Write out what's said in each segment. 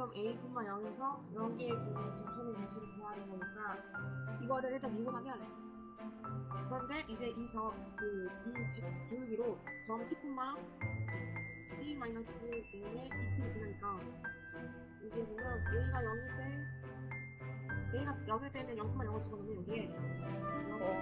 그럼 A분만 0에서 0개의 점선의 개수를 구하는 거니까 이거를 일단 미분하면 그런데 이제 기울기로 점 10분만 t 마이너스 0에 2t를 지나니까 이게 보면 A가 0일 때 A가 0일 때는 0,0을 집어넣으면 여기에 0,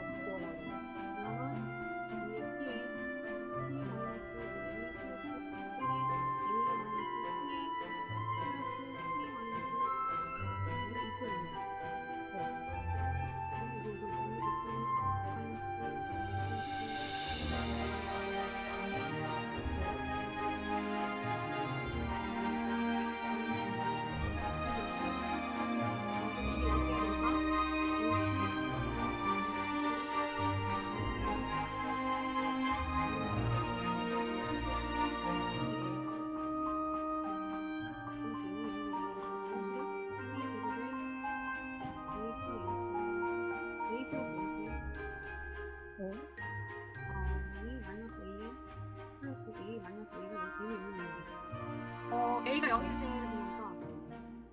어, A가 0일 때는 되니까.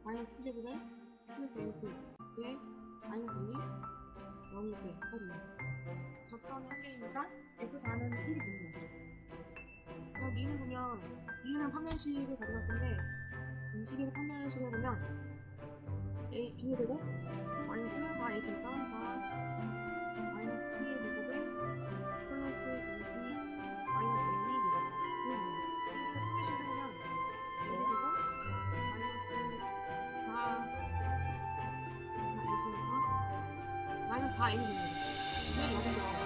마이너스 700에 플러스 N2 에 마이너스 1이? 0일 때까지입니다. 적정이 한 개이니까 F4는 1이 되는 거죠. 그래서 미는 보면 B는 판별식을 가져갈 건데 판별식으로 보면 A, B의 제곱 마이너스 4A니까 4 마이 4A니까 마이너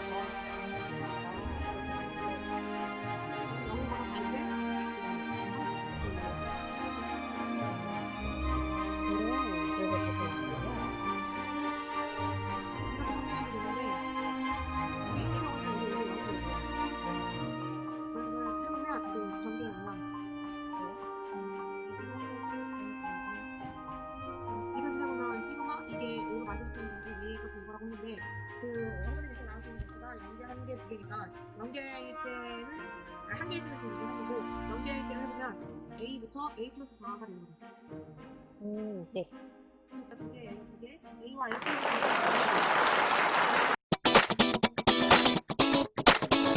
연계일 때는 한 개일 때는 지금 하고 연계일 때는 해보면 A부터 A 플러스 4가 되는 거죠. 음, 네. 그러니까 두 개, 두 개, A와 F 플러스 4가